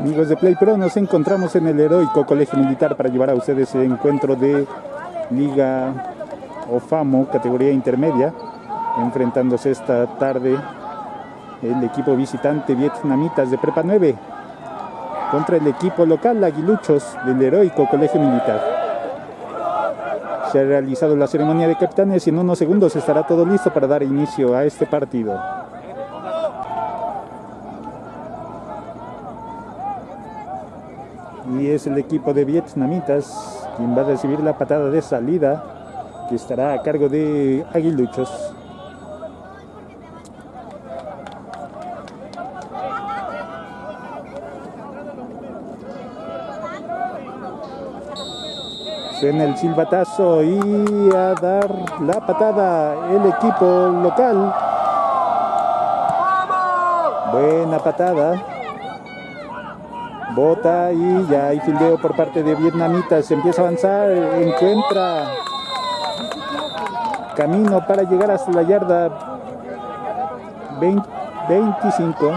Amigos de Play Pro, nos encontramos en el heroico Colegio Militar para llevar a ustedes el encuentro de Liga OFAMO, categoría intermedia, enfrentándose esta tarde el equipo visitante vietnamitas de Prepa 9 contra el equipo local Aguiluchos del heroico Colegio Militar. Se ha realizado la ceremonia de capitanes y en unos segundos estará todo listo para dar inicio a este partido. Y es el equipo de vietnamitas quien va a recibir la patada de salida que estará a cargo de Aguiluchos. Suena el silbatazo y a dar la patada el equipo local. Buena patada. Bota y ya hay fildeo por parte de Vietnamitas. Empieza a avanzar, encuentra camino para llegar hasta la yarda 25.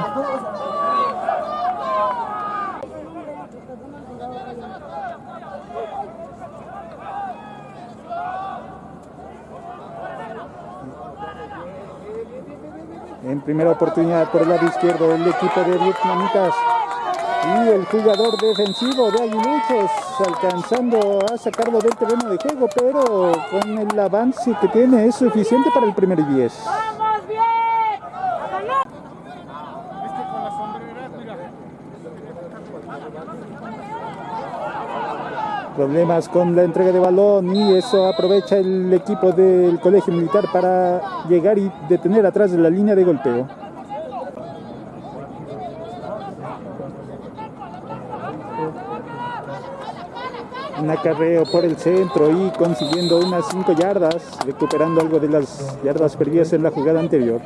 En primera oportunidad por el lado izquierdo el equipo de Vietnamitas y el jugador defensivo de Aguiluchos alcanzando a sacarlo del terreno de juego, pero con el avance que tiene es suficiente para el primer 10. Problemas con la entrega de balón y eso aprovecha el equipo del colegio militar para llegar y detener atrás de la línea de golpeo. Un acarreo por el centro y consiguiendo unas 5 yardas, recuperando algo de las yardas perdidas en la jugada anterior.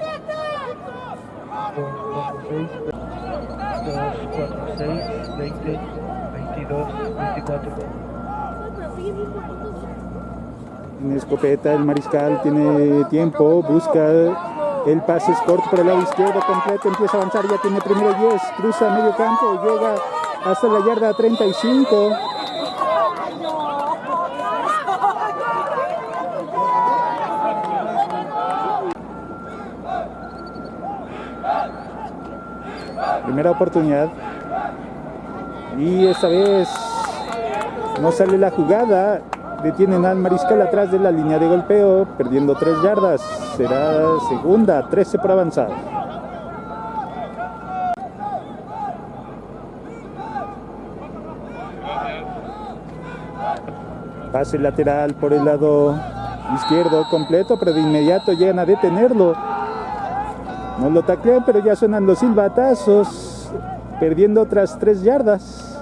En escopeta el mariscal tiene tiempo, busca el pase corto por el lado izquierdo completo, empieza a avanzar, ya tiene primero 10, cruza medio campo, llega hasta la yarda 35. Primera oportunidad. Y esta vez no sale la jugada. Detienen al mariscal atrás de la línea de golpeo, perdiendo tres yardas. Será segunda, 13 por avanzar. Pase lateral por el lado izquierdo completo, pero de inmediato llegan a detenerlo. No lo taclean, pero ya suenan los silbatazos, perdiendo otras tres yardas.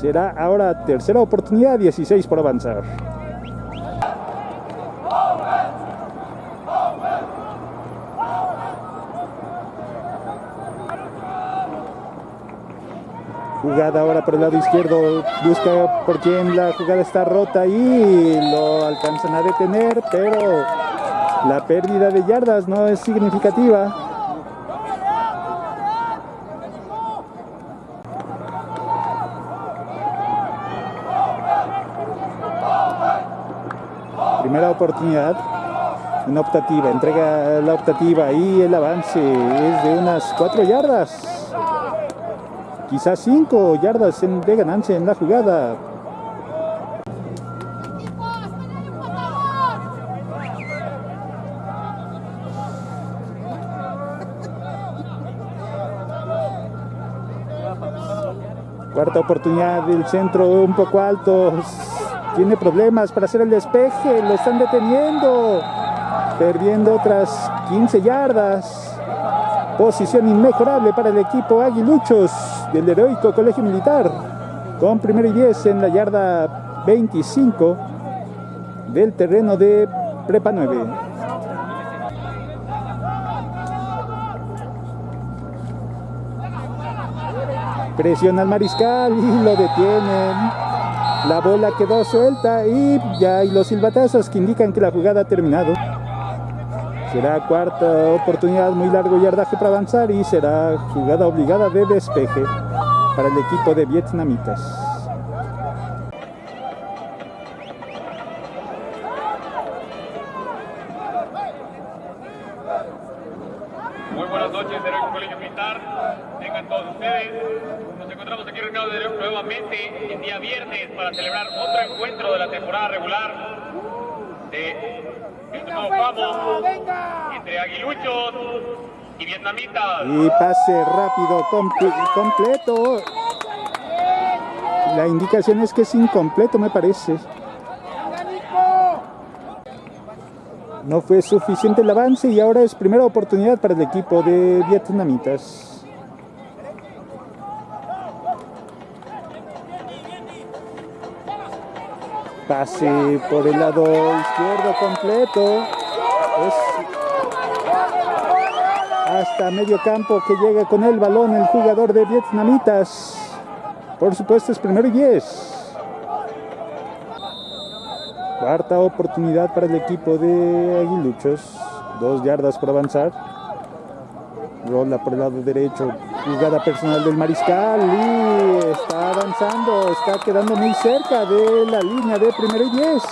Será ahora tercera oportunidad, 16 por avanzar. Jugada ahora por el lado izquierdo, busca por quien la jugada está rota y lo alcanzan a detener, pero la pérdida de yardas no es significativa. Primera oportunidad, una optativa, entrega la optativa y el avance es de unas cuatro yardas. Quizás cinco yardas de ganancia en la jugada. Cuarta oportunidad del centro un poco alto. Tiene problemas para hacer el despeje. Lo están deteniendo. Perdiendo otras 15 yardas. Posición inmejorable para el equipo Aguiluchos del heroico Colegio Militar. Con primero y 10 en la yarda 25 del terreno de Prepa 9. Presiona al mariscal y lo detienen. La bola quedó suelta y ya hay los silbatazos que indican que la jugada ha terminado. Será cuarta oportunidad, muy largo yardaje para avanzar y será jugada obligada de despeje para el equipo de vietnamitas. Muy buenas noches, Colegio Militar. Tengan todos ustedes. Encontramos aquí reunidos de- nuevamente el día viernes para celebrar otro encuentro de la temporada regular de el nuevo FAMO entre aguiluchos y vietnamitas. Y pase rápido, comple- completo. La indicación es que es incompleto, me parece. No fue suficiente el avance y ahora es primera oportunidad para el equipo de vietnamitas. Pase por el lado izquierdo completo. Es hasta medio campo que llega con el balón el jugador de vietnamitas. Por supuesto es primero y 10. Cuarta oportunidad para el equipo de Aguiluchos. Dos yardas por avanzar. Rola por el lado derecho. Jugada personal del mariscal. Y está avanzando. Está quedando muy cerca de la línea de primero y 10.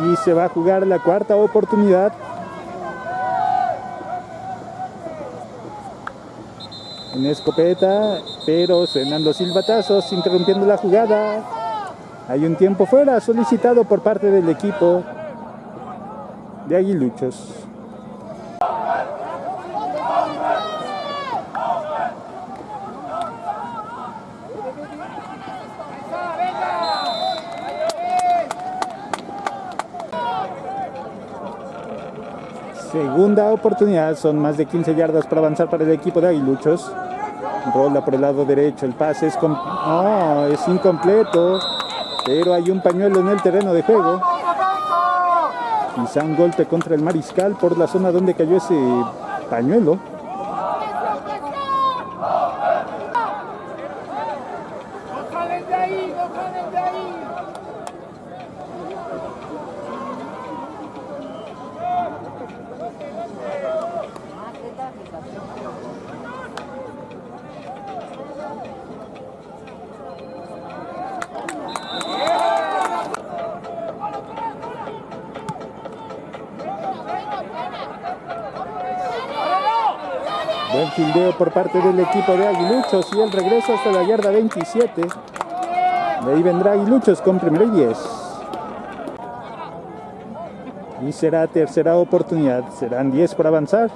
Y se va a jugar la cuarta oportunidad. En escopeta, pero suenan los silbatazos interrumpiendo la jugada. Hay un tiempo fuera solicitado por parte del equipo de Aguiluchos. Segunda oportunidad, son más de 15 yardas para avanzar para el equipo de Aguiluchos. Rola por el lado derecho, el pase es, no, es incompleto, pero hay un pañuelo en el terreno de juego. Quizá un golpe contra el mariscal por la zona donde cayó ese pañuelo. Buen fildeo por parte del equipo de Aguiluchos y el regreso hasta la yarda 27. De ahí vendrá Aguiluchos con primero y 10. Y será tercera oportunidad. Serán 10 por avanzar.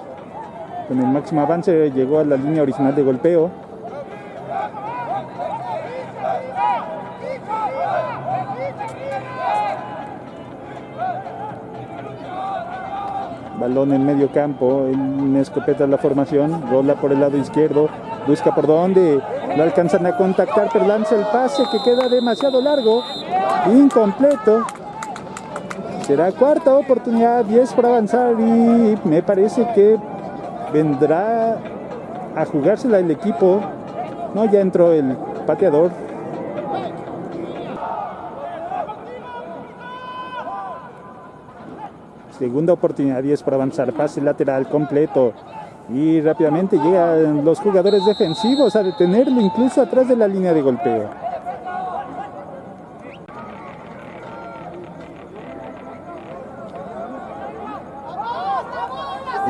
Con el máximo avance llegó a la línea original de golpeo. Balón en medio campo, en escopeta la formación, rola por el lado izquierdo, busca por dónde, lo alcanzan a contactar, pero lanza el pase que queda demasiado largo, incompleto. Será cuarta oportunidad, 10 para avanzar y me parece que vendrá a jugársela el equipo. No, ya entró el pateador. Segunda oportunidad, 10 para avanzar, pase lateral completo. Y rápidamente llegan los jugadores defensivos a detenerlo, incluso atrás de la línea de golpeo.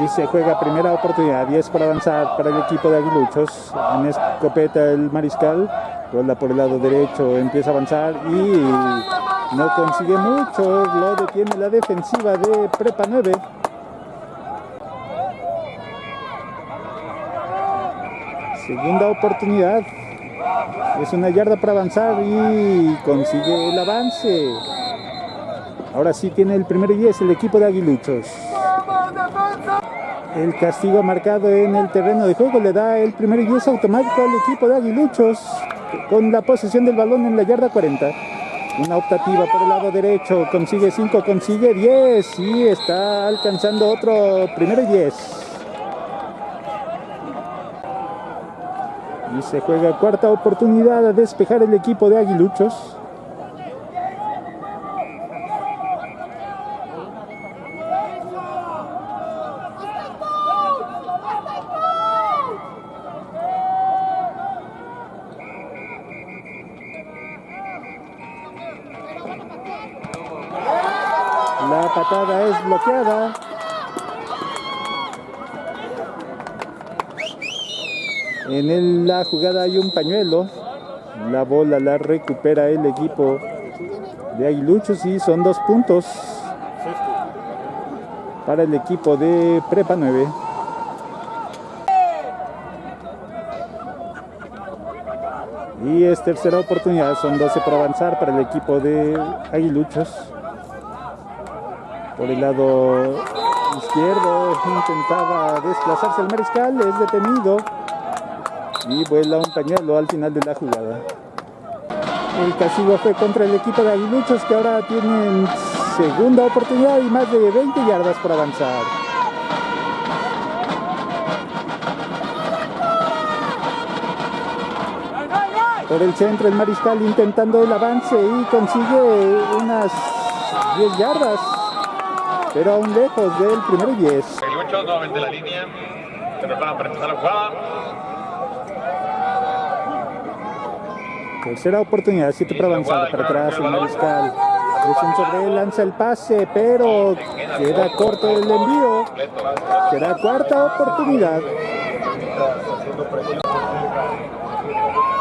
Y se juega primera oportunidad, 10 para avanzar para el equipo de Aguiluchos. En escopeta el mariscal, rola por el lado derecho, empieza a avanzar y no consigue mucho. Lo detiene la defensiva de Prepa 9. Segunda oportunidad. Es una yarda para avanzar y consigue el avance. Ahora sí tiene el primer y 10 el equipo de Aguiluchos. El castigo marcado en el terreno de juego le da el primer y 10 automático al equipo de Aguiluchos con la posesión del balón en la yarda 40. Una optativa por el lado derecho, consigue 5, consigue 10 y está alcanzando otro primero y 10. Y se juega cuarta oportunidad a despejar el equipo de Aguiluchos. La En la jugada hay un pañuelo. La bola la recupera el equipo de Aguiluchos y son dos puntos para el equipo de Prepa 9. Y es tercera oportunidad, son 12 por avanzar para el equipo de Aguiluchos. Por el lado izquierdo intentaba desplazarse el mariscal, es detenido y vuela un pañuelo al final de la jugada. El castigo fue contra el equipo de Aguiluchos que ahora tienen segunda oportunidad y más de 20 yardas por avanzar. Por el centro el mariscal intentando el avance y consigue unas 10 yardas, pero aún lejos del primero y 10. Aguiluchos nuevamente la línea. Se preparan para empezar la jugada. Tercera oportunidad, 7 para avanzar, para atrás el mariscal. Presión sobre él, lanza el pase, pero queda corto el envío. Será cuarta oportunidad.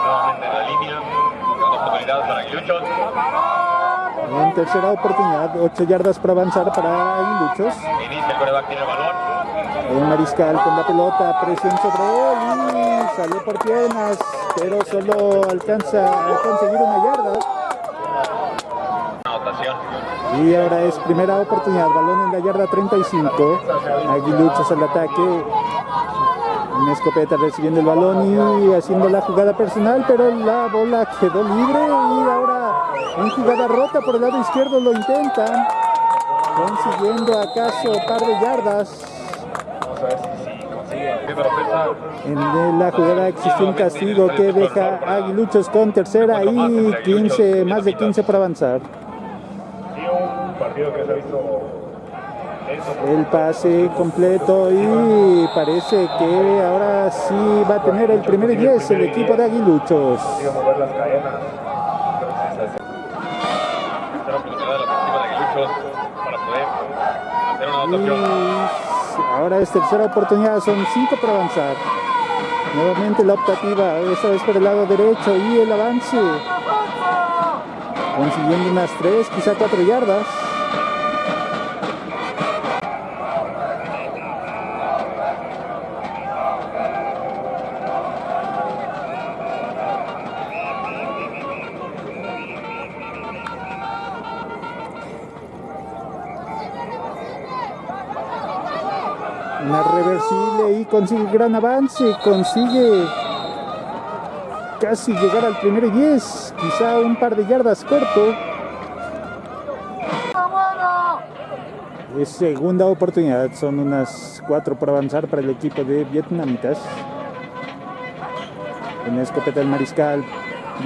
Nuevamente en la línea. Oportunidad para Aguiluchos. En tercera oportunidad, 8 yardas para avanzar para Aguiluchos. Inicia el coreback, tiene el balón. El mariscal con la pelota, presión sobre él y sale por piernas, pero solo alcanza a conseguir una yarda. Y ahora es primera oportunidad, balón en la yarda 35. Aguiluchos al ataque. Una escopeta recibiendo el balón y haciendo la jugada personal, pero la bola quedó libre y ahora en jugada rota por el lado izquierdo lo intentan, consiguiendo acaso par de yardas. En la jugada existe un castigo que deja Aguiluchos con tercera y 15, más de 15 por avanzar. El pase completo y parece que ahora sí va a tener el primer y 10 el equipo de Aguiluchos. consigue mover las cadenas. Tercera oportunidad de la ofensiva de Aguiluchos para poder ahora es tercera oportunidad, son 5 por avanzar. Nuevamente la optativa, esta vez por el lado derecho y el avance. Consiguiendo unas 3, quizá 4 yardas. Una reversible y consigue gran avance, consigue casi llegar al primero y 10, quizá un par de yardas corto. Es segunda oportunidad, son unas 4 por avanzar para el equipo de vietnamitas. En escopeta del mariscal,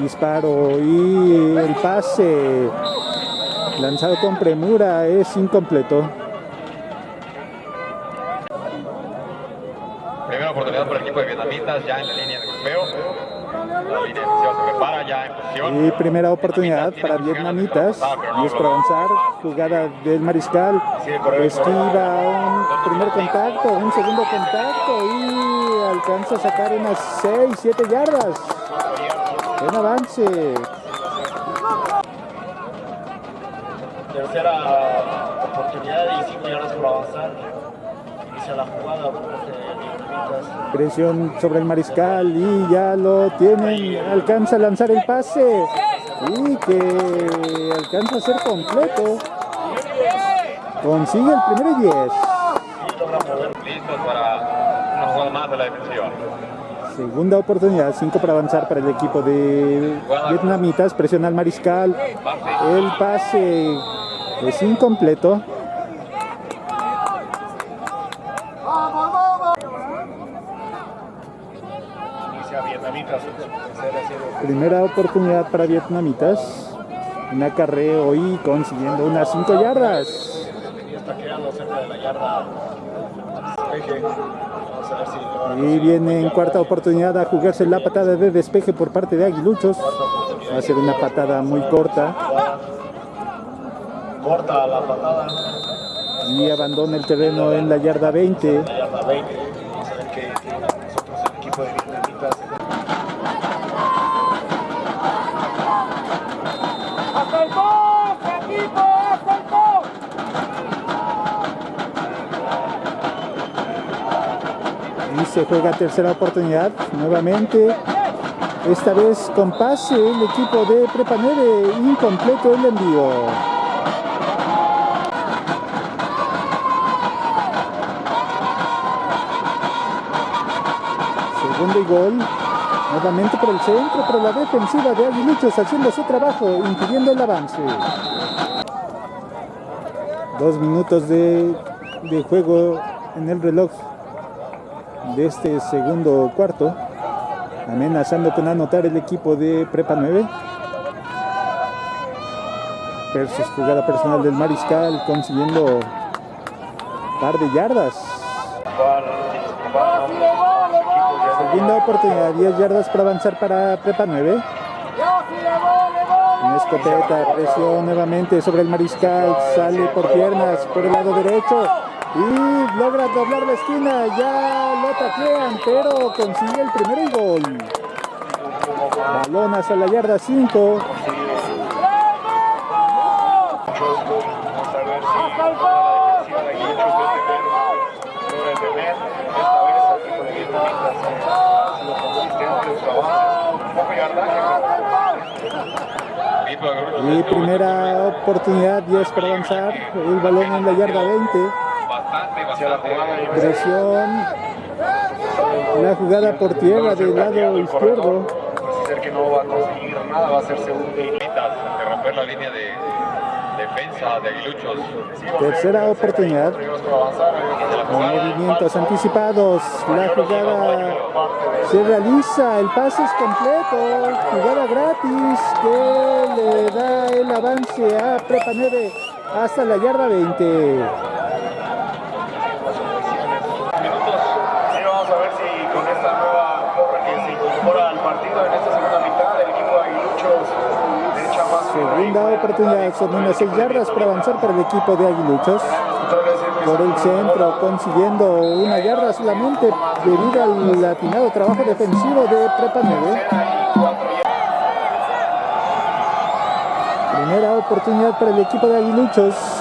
disparo y el pase lanzado con premura es incompleto. Primera oportunidad para el equipo de vietnamitas ya en la línea de golpeo. La línea defensiva se prepara ya en posición. Primera oportunidad para vietnamitas. Es por avanzar. Jugada del mariscal. Esquiva un primer contacto, un segundo contacto y alcanza a sacar unas 6, 7 yardas. Buen avance. Tercera oportunidad y 5 yardas por avanzar. Inicia la jugada Presión sobre el mariscal y ya lo tienen. Alcanza a lanzar el pase. Y que alcanza a ser completo. Consigue el primero y 10. Listos para una jugada más de la defensiva. Segunda oportunidad, 5 para avanzar para el equipo de vietnamitas. Presiona al mariscal. El pase es incompleto. Inicia hacia Vietnamitas en su tercera serie. Primera oportunidad para vietnamitas. Un acarreo y consiguiendo unas 5 yardas. Y viene en cuarta oportunidad a jugarse la patada de despeje por parte de Aguiluchos. Va a ser una patada muy corta Corta la patada. y abandona el terreno en la yarda 20. La yarda 20. Vamos a ver qué tiene nosotros el equipo de Vietnamitas. ¡Hasta el post, equipo! ¡Hasta el post! Y se juega tercera oportunidad nuevamente. Esta vez con pase el equipo de Prepa 9. Incompleto el envío. Segundo y gol. Nuevamente por el centro, pero la defensiva de Aguiluchos haciendo su trabajo, impidiendo el avance. Dos minutos de, de juego en el reloj de este segundo cuarto. Amenazando con anotar el equipo de Prepa 9. Versus jugada personal del Mariscal consiguiendo par de yardas. Segunda oportunidad, 10 yardas para avanzar para Prepa 9. Una escopeta, presión nuevamente sobre el Mariscal, sale por piernas por el lado derecho y logra doblar la esquina, ya lo taclean, pero consigue el primero y gol. Balón hacia la yarda 5. Vamos a ver si la defensiva de Aguiluchos logra detener. Esta vez el equipo de Vietnamitas ha sido consistente en su avance. Un poco yardaje. Equipo de Grupo Y primera oportunidad, 10 para avanzar, el balón en la yarda 20. Presión, la jugada por tierra del lado izquierdo. Parece ser que no va a conseguir nada, va a ser segundo y de romper la línea de defensa de Aguiluchos. Tercera oportunidad. Movimientos anticipados, la jugada se realiza, el pase es completo, jugada gratis que le da el avance a Prepa 9 hasta la yarda 20. minutos. Sí, vamos a ver si con esta nueva porra que se incorpora al partido en esta segunda mitad, el equipo de Aguiluchos le echa más Oportunidad, son unas 6 yardas para avanzar para el equipo de Aguiluchos. Por el centro, consiguiendo una yarda solamente debido al atinado trabajo defensivo de Prepa 9. Primera oportunidad para el equipo de Aguiluchos.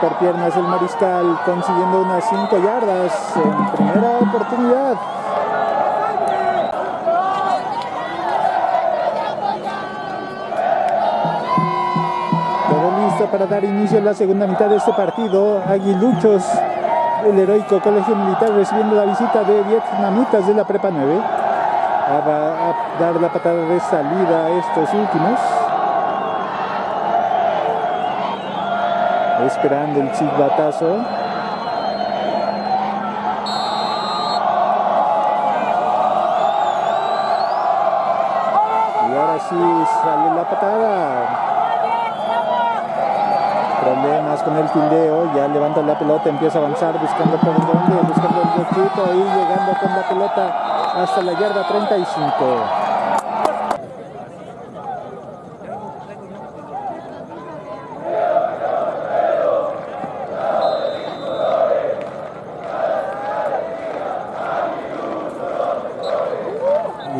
Sale por piernas el mariscal, consiguiendo unas 5 yardas en primera oportunidad. Todo listo para dar inicio a la segunda mitad de este partido. Aguiluchos, el heroico colegio militar recibiendo la visita de vietnamitas de la Prepa 9. Ah, Va a dar la patada de salida a estos últimos. Esperando el silbatazo. Y ahora sí sale la patada. Problemas con el fildeo, ya levanta la pelota, empieza a avanzar buscando por dónde, buscando el huequito y llegando con la pelota hasta la yarda 35.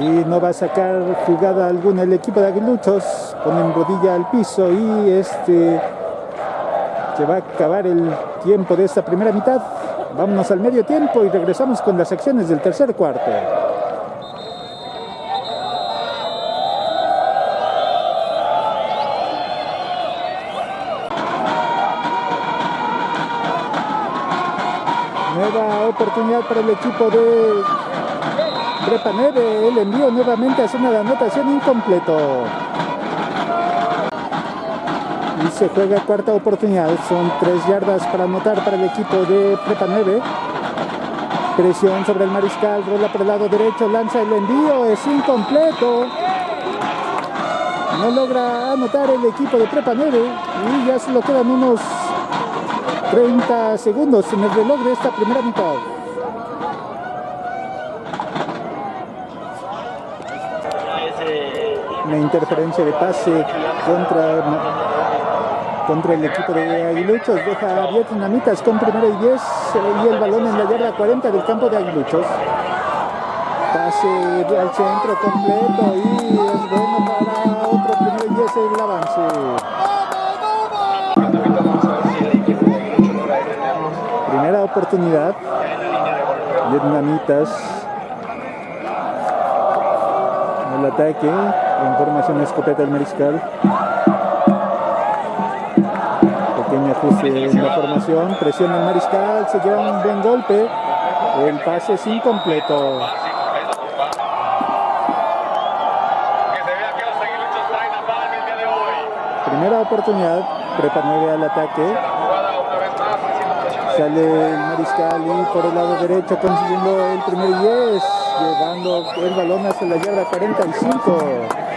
y no va a sacar jugada alguna el equipo de Aguiluchos ponen rodilla al piso y este se va a acabar el tiempo de esta primera mitad. Vámonos al medio tiempo y regresamos con las acciones del tercer cuarto. Nueva oportunidad para el equipo de Prepa 9, el envío nuevamente hace una anotación incompleto. y se juega cuarta oportunidad. Son tres yardas para anotar para el equipo de Prepa 9. Presión sobre el mariscal, rola por el lado derecho, lanza el envío, es incompleto. No logra anotar el equipo de Prepa 9 y ya solo quedan unos 30 segundos en el reloj de esta primera mitad. Una interferencia de pase contra, contra el equipo de Aguiluchos. Deja a Vietnamitas con primero y 10 y el balón en la yarda 40 del campo de Aguiluchos. Pase al centro completo y es bueno para otro primero y 10 el avance. Primera oportunidad. Vietnamitas. El ataque. En formación escopeta del mariscal. Pequeño ajuste en la formación. Presiona el mariscal. Se lleva un buen golpe. El pase es incompleto. De. Primera oportunidad. Prepa 9 al ataque. Sale el mariscal y por el lado derecho consiguiendo el primer 10, llevando el balón hacia la yarda 45.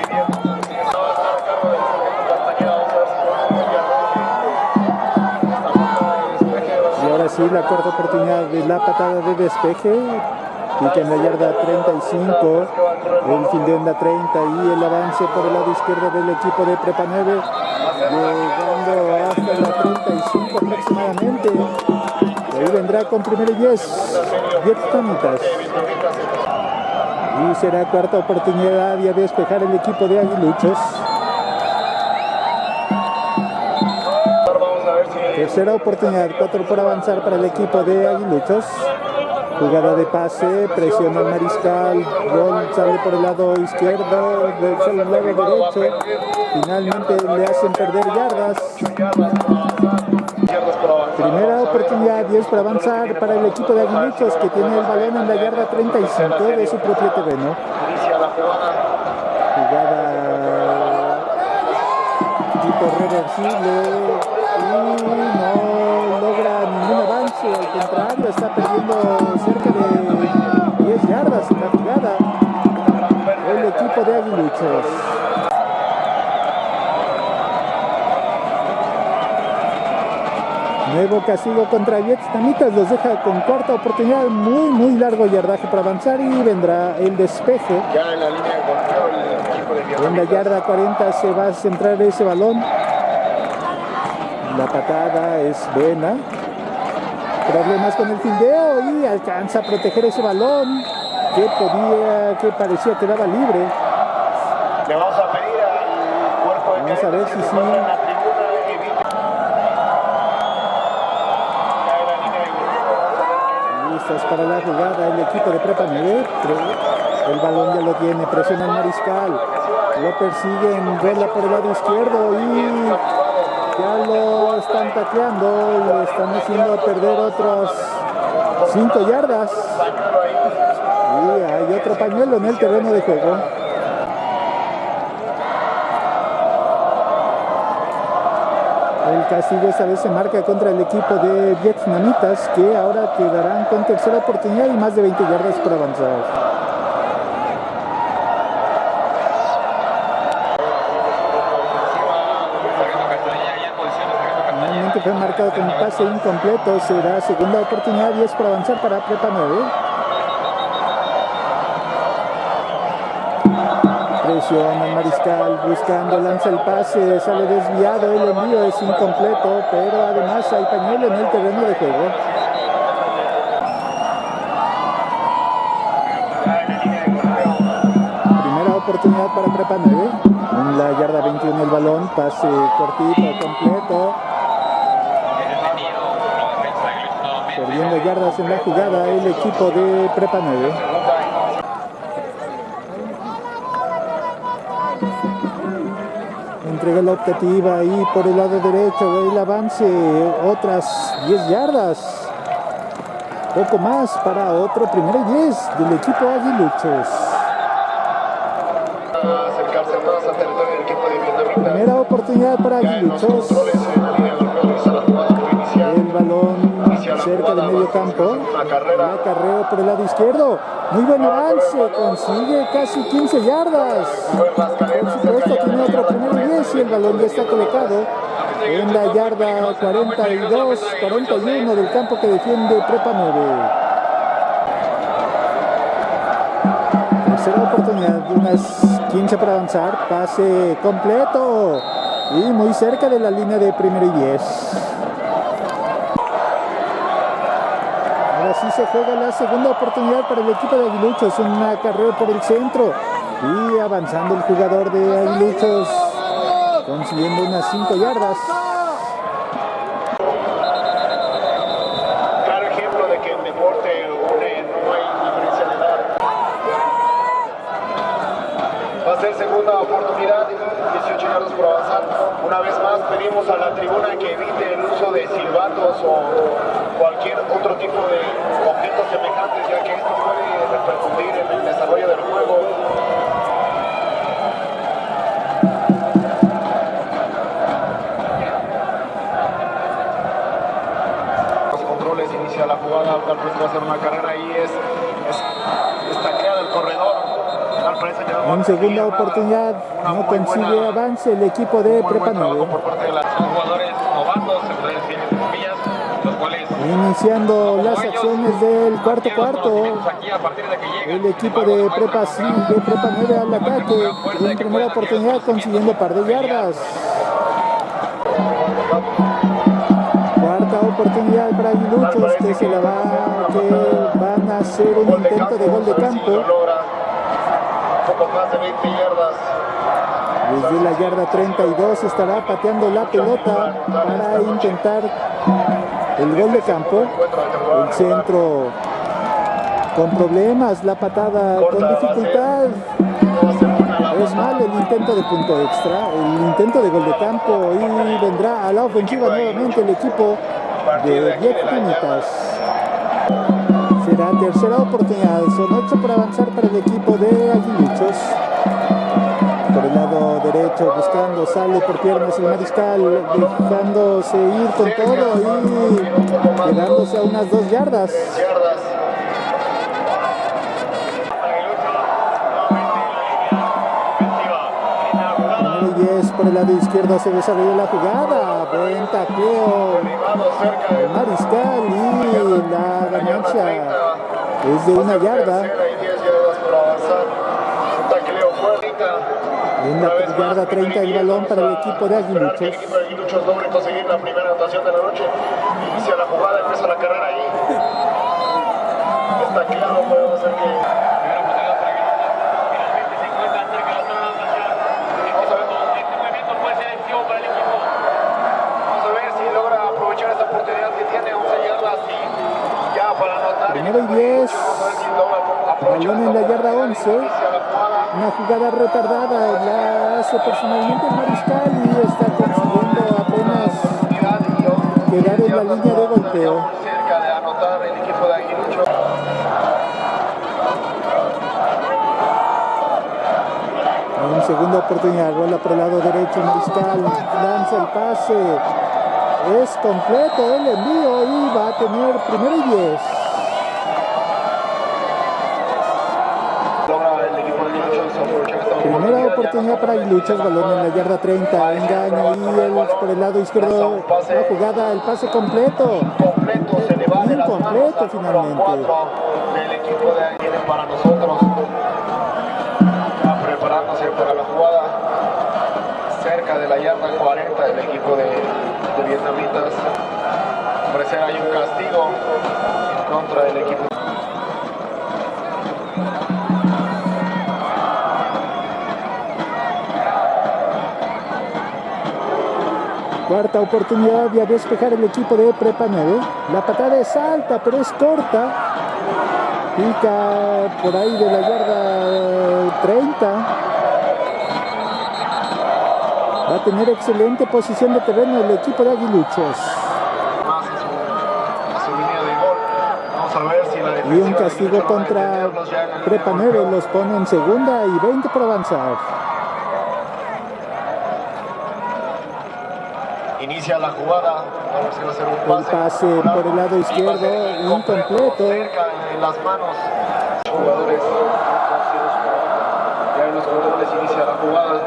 Y ahora sí, la cuarta oportunidad de la patada de despeje. Pica en la yarda 35, el fildeo en la 30 y el avance por el lado izquierdo del equipo de Prepa 9, llegando hasta la 35 aproximadamente. Y ahí vendrá con primero y 10, 10 tamitas. Y será cuarta oportunidad y a despejar el equipo de Aguiluchos. Tercera oportunidad, cuatro por avanzar para el equipo de Aguiluchos. Jugada de pase, presiona el mariscal, gol sale por el lado izquierdo, de- sale el lado derecho. Finalmente le hacen perder yardas. Primera oportunidad, 10 para avanzar para el equipo de Aguiluchos que tiene el balón en la yarda 35 de su propio terreno. Jugada tipo reversible contrario, está perdiendo cerca de 10 yardas en la jugada el equipo de Aguiluchos. Nuevo castigo contra Vietnamitas, los deja con cuarta oportunidad, muy muy largo yardaje para avanzar y vendrá el despeje. Ya en la línea de de En la yarda 40 se va a centrar ese balón. La patada es buena. Problemas con el fildeo y alcanza a proteger ese balón que podía, que parecía que daba libre. Le vamos a pedir al cuerpo de Vamos a ver si sí. Listos para la jugada el equipo de Prepa 9. El balón ya lo tiene, presiona el mariscal. Lo persiguen, vuela por el lado izquierdo y ya lo están tacleando y le están haciendo perder otras 5 yardas. Y hay otro pañuelo en el terreno de juego. El castigo esta vez se marca contra el equipo de vietnamitas que ahora quedarán con tercera oportunidad y más de 20 yardas por avanzar. Sargento Castañeda ya en posición de Finalmente fue marcado con un pase incompleto. Será segunda oportunidad y es por avanzar para Prepa 9. Presiona el mariscal buscando, lanza el pase, sale desviado, el envío es incompleto, pero además hay pañuelo en el terreno de juego. Primera oportunidad para Prepa 9. En la yarda 21 el balón, pase cortito, completo. Es detenido la defensa de Aguiluchos Perdiendo yardas en la jugada el equipo de Prepa 9. Entrega la optativa y por el lado derecho el avance, otras 10 yardas. Poco más para otro primero y 10 del equipo Aguiluchos. acercarse cerradas al territorio del equipo de. Primera oportunidad para Aguiluchos. Cerca de jugada, medio campo. Una carrera. Por el lado izquierdo. Muy buen avance. Consigue casi 15 yardas. Por supuesto, tiene otro la primero y 10 y el balón ya está colocado en la yarda 42, 41 del campo que defiende Prepa 9. Tercera oportunidad, unas 15 para avanzar, pase completo y muy cerca de la línea de primero y 10. Ahora sí se juega la segunda oportunidad para el equipo de Aguiluchos, un acarreo por el centro y avanzando el jugador de Aguiluchos consiguiendo unas 5 yardas. Claro ejemplo de que en deporte no hay diferencia. Va a ser segunda oportunidad, 18 yardas por avanzar. Una vez más pedimos a la tribuna que evite el uso de silbatos o cualquier otro tipo de objetos semejantes, ya que esto puede repercutir en el desarrollo del juego. Los controles inicia la jugada, tal vez va a hacer una carrera y es, es, creado el corredor. En segunda oportunidad no consigue avance el equipo de Prepa buen trabajo 9. Iniciando las acciones del cuarto cuarto. El equipo de Prepa, no sí, encuentran de Prepa 9 al ataque. En primera oportunidad consiguiendo par de yardas. Cuarta oportunidad para Aguiluchos que se la va, que van a hacer un intento de gol de campo. lo logra. Un poco más de 20 yardas. Desde la yarda 32 estará pateando la pelota para intentar el gol de campo. El centro con problemas, la patada con dificultad. Es mal el intento de punto extra, el intento de gol de campo y vendrá a la ofensiva nuevamente el equipo de Diez Pinitas. Será tercera oportunidad, son ocho para avanzar para el equipo de Aguiluchos. Por el lado derecho, buscando, sale por piernas el mariscal, dejándose ir con todo y quedándose a unas dos yardas. y diez por el lado izquierdo se desarrolla la jugada, buen taqueo. De Mariscal y la ganancia es de una yarda. Tercera y 10 yardas por avanzar. Un tacleo fuerte. En la Una vez más, yarda 30 el balón para el equipo de Esperar que el Aguiluchos. equipo de Aguiluchos logre conseguir la primera anotación de la noche. Inicia la jugada, empieza la carrera ahí. Está claro, podemos hacer que. Aguiluchos. Este movimiento puede ser decisivo para el equipo. Vamos a ver si logra aprovechar esta oportunidad que tiene 11 yardas y ya para anotar. Primero y 10. Vamos a ver si logra aprovechar Balón en la yarda oportunidad. 11. Una jugada retardada la hace personalmente el Mariscal y está consiguiendo apenas quedar en la línea de golpeo. cerca de anotar el equipo de Aguiluchos. En segunda oportunidad, bola por el lado derecho, Mariscal lanza el pase. Es completo el envío y va a tener primero y 10. Logra el equipo de Aguiluchos aprovechar esta Primera oportunidad para Aguiluchos, balón en la yarda 30, engaño y el, por el lado izquierdo la jugada, el pase completo. Incompleto, finalmente. del equipo de para nosotros. Preparándose para la jugada cerca de la yarda 40 del equipo de, de vietnamitas. Parece hay un castigo en contra del equipo. Cuarta oportunidad de despejar el equipo de Prepa 9. La patada es alta, pero es corta. Pica por ahí de la yarda 30. Va a tener excelente posición de terreno el equipo de Aguiluchos. Y un castigo contra ya Prepa de 9 golpeo. los pone en segunda y 20 por avanzar. Inicia la jugada. A un El pase. pase por el lado izquierdo, incompleto. Cerca en las manos. Jugadores. Ya en los controles inicia la jugada.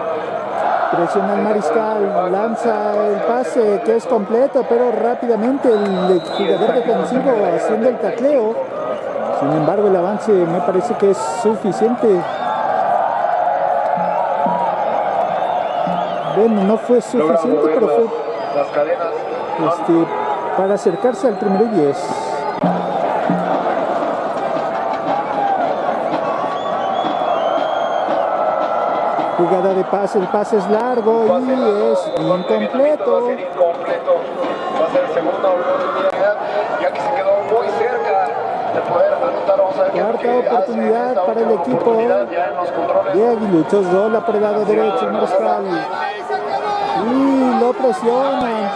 Presiona el mariscal, lanza el pase que es completo, pero rápidamente el jugador defensivo haciendo el tacleo. Sin embargo, el avance me parece que es suficiente. Bueno, no fue suficiente, pero fue las, cadenas. este, para acercarse al primero y diez. Jugada de pase, el pase es largo y es Va a incompleto. ser incompleto. Va a ser segunda oportunidad, ya que se quedó muy cerca de poder anotar. Vamos a ver Cuarta oportunidad para el equipo de Aguiluchos, rola por el lado derecho, mariscal. Y lo presionan.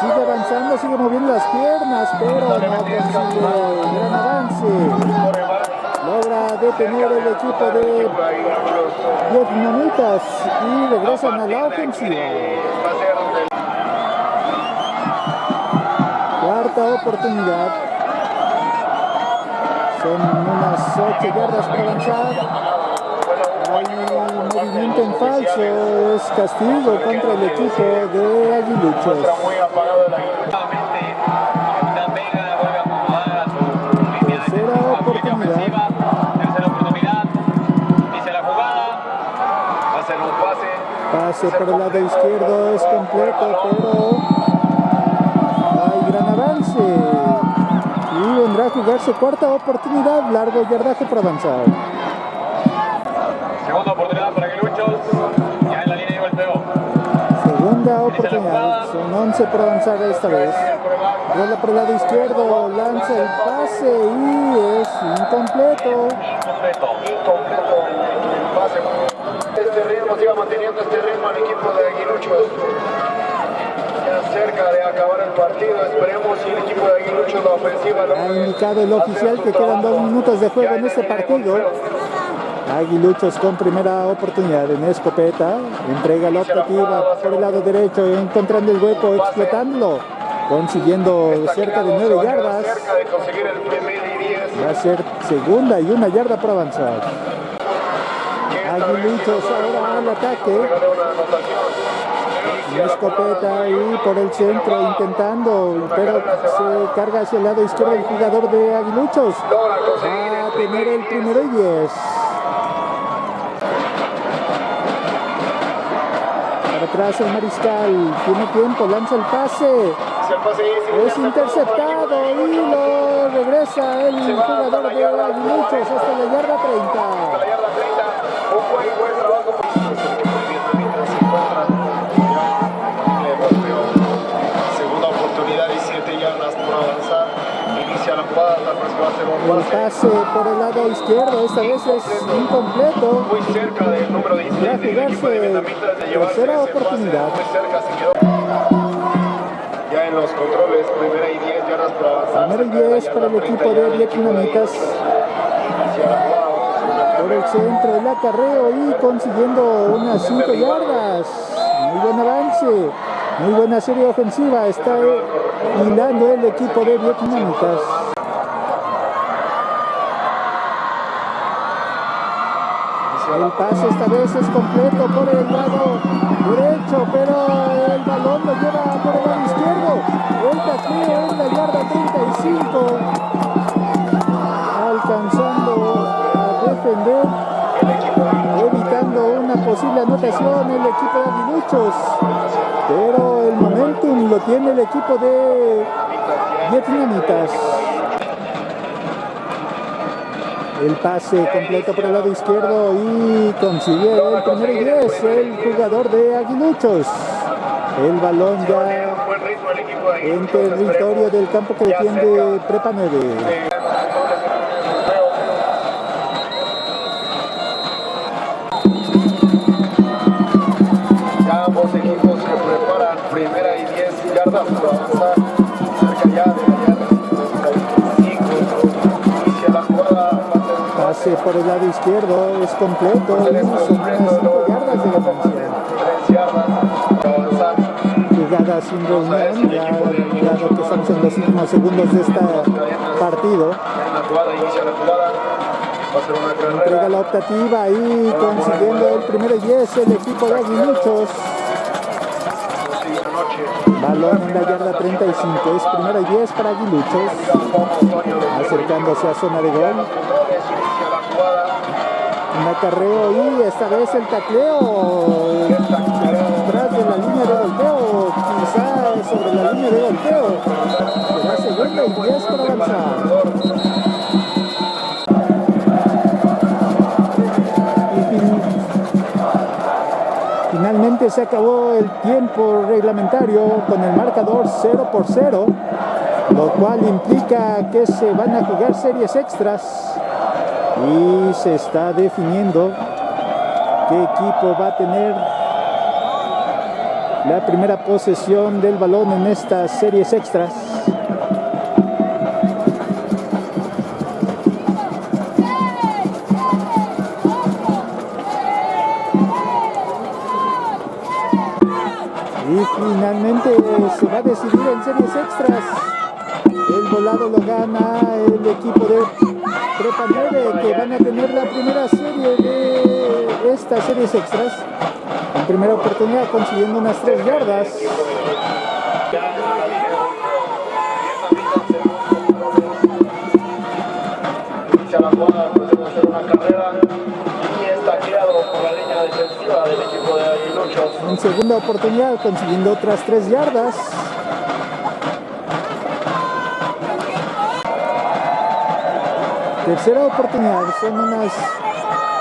Sigue avanzando, sigue moviendo las piernas, pero no consigue gran avance. Logra detener el equipo de Vietnamitas y regresan a la ofensiva. Cuarta oportunidad. Son unas 8 yardas para avanzar. Hay movimiento en falso, es castigo contra el equipo de Aguiluchos. Tercera oportunidad. Tercera oportunidad. Dice la jugada. Va a ser un pase. Pase por el lado izquierdo es completo, pero hay gran avance. Y vendrá a jugarse cuarta oportunidad, largo yardaje para avanzar. Son 11 para avanzar esta vez. Rola por el lado izquierdo, lanza el pase y es incompleto. Incompleto. Incompleto el pase. Este ritmo siga manteniendo este ritmo al equipo de Aguiluchos. Ya cerca de acabar el partido. Esperemos si el equipo de Aguiluchos, la ofensiva, Ha indicado el oficial que quedan dos minutos de juego en este partido. Aguiluchos con primera oportunidad en escopeta. Entrega la optativa por el lado derecho, encontrando el hueco, explotándolo. Consiguiendo cerca de jugada se 9 va a quedar yardas. Cerca de conseguir el primer y 10. Va a ser segunda y una yarda para avanzar. Aguiluchos ahora al ataque. La escopeta ahí por el centro intentando, pero se carga hacia el lado izquierdo el jugador de Aguiluchos. Va a el tener el y 10. primero y 10. Atrás el mariscal, tiene tiempo, lanza el pase, es interceptado y lo regresa el jugador de Aguiluchos hasta la yarda 30. la yarda 30. Un buen, buen trabajo. por el vietnamita se encuentra ya en el golpeo. Segunda oportunidad y 7 yardas por avanzar. Inicia la jugada, tal vez va a ser un El pase pase por el lado izquierdo, esta vez es incompleto. Jugarse tercera oportunidad. Ya en los controles, primera y 10 yardas por avanzar. Primero y cerca de la 10 para el equipo 30 de jugada, por el centro, el acarreo y consiguiendo unas 5 yardas. Muy buen avance, muy buena serie ofensiva. Está hilando el equipo de Vietnamitas. El pase esta vez es completo por el lado derecho, pero el balón lo lleva por el lado izquierdo. El tacleo en la yarda 35, alcanzando a defender, evitando una posible anotación el equipo de Aguiluchos. Pero el momentum lo tiene el equipo de Vietnamitas. El pase completo por el lado izquierdo y consigue el primero y 10 el jugador de Aguiluchos. El balón ya en territorio del campo que defiende Prepa 9. Ya ambos equipos se preparan primera y 10 yardas avanzar Pase por el lado izquierdo es completo y son unas 5 yardas de ganancia. 3 yardas por avanzar. sin reunión, ya dado que estamos en los últimos segundos de este partido. Jugada, jugada. Entrega la optativa y consiguiendo el primero y es el equipo de Aguiluchos. Balón en la yarda 35, es primero y 10 para Aguiluchos. Acercándose a zona de gol. Un acarreo y esta vez el tacleo atrás de la línea de golpeo, quizá sobre la línea de golpeo. Será segunda y 10 para avanzar. Finalmente se acabó el tiempo reglamentario con el marcador 0 por 0, lo cual implica que se van a jugar series extras y se está definiendo qué equipo va a tener la primera posesión del balón en estas series extras. Y finalmente se va a decidir en series extras. El volado lo gana el equipo de Prepa 9 que van a tener la primera serie de estas series extras. En primera oportunidad consiguiendo unas 3 yardas. Inicia la jugada, procede a hacer una carrera. Y es tacleado por la línea defensiva del equipo de Aguiluchos. En segunda oportunidad consiguiendo otras 3 yardas. Tercera oportunidad, son unas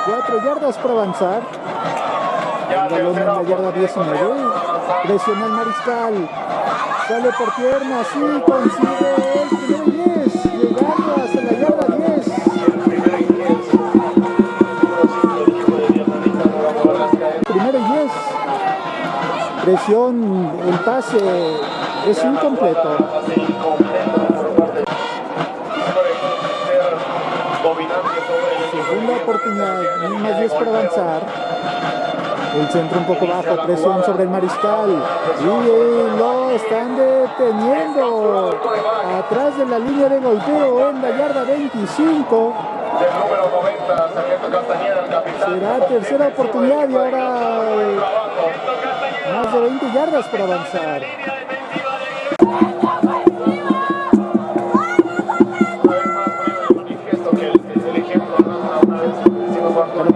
4 yardas para avanzar. El balón en la yarda oportunidad 19. Presiona el mariscal. Sale por piernas y consigue el primero y 10. Llegando hasta la yarda 10. El primero y diez. Número cinco del equipo de Vietnamita, Nueva Madagascar. Primero y 10. Presión, el pase es incompleto 10 para avanzar. El centro un poco bajo, presión sobre el mariscal. Y lo están deteniendo. Atrás de la línea de golpeo en la yarda 25. Del número 90, Sargento Castañeda, el capitán. Será tercera oportunidad y ahora eh, más de 20 yardas para avanzar.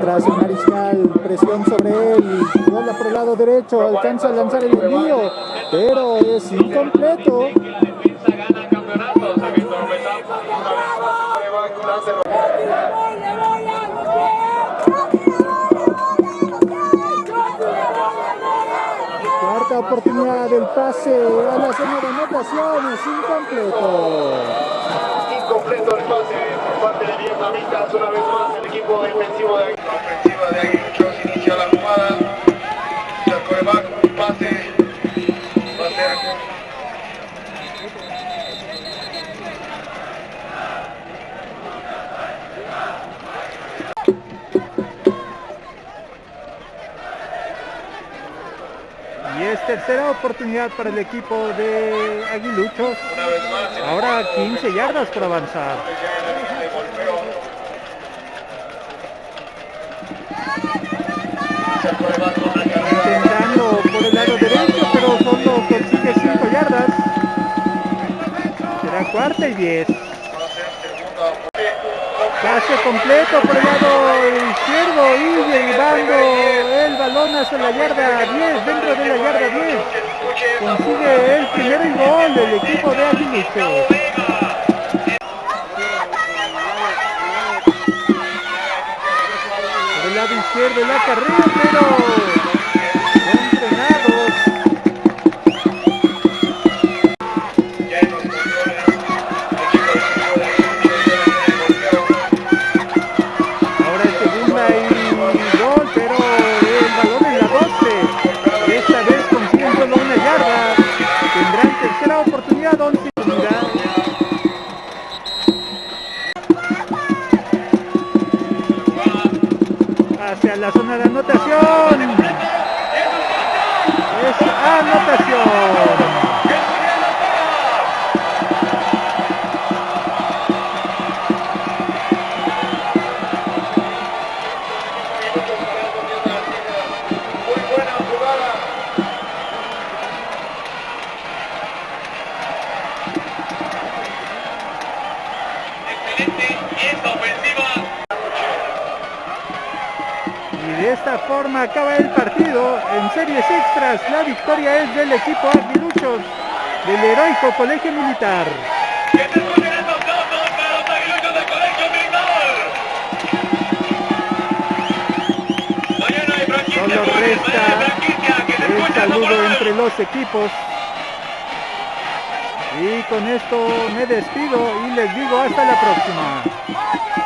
Atrás el mariscal, presión sobre él, bola por el lado derecho, alcanza a lanzar el envío, pero es incompleto. Cuarta oportunidad del pase a la zona de anotación, es incompleto. Incompleto el pase por parte de Vietnamitas. Una vez más el equipo defensivo de La ofensiva de Aguiluchos inicia la jugada. El coreback, un pase. Y es tercera oportunidad para el equipo de Aguiluchos. Ahora 15 yardas por avanzar. Intentando por el lado derecho, pero solo consigue 5 yardas. Será cuarta y 10. Va a ser segunda oportunidad. Pase completo por el lado izquierdo y llevando el balón hacia la yarda 10, dentro de la yarda 10. Consigue el primero y gol del equipo de Aguiluchos. Por el lado izquierdo el acarreo, pero forma acaba el partido en series extras. La victoria es del equipo aguiluchos del heroico Colegio Militar. Solo resta el saludo entre los equipos. Y con esto me despido y les digo hasta la próxima.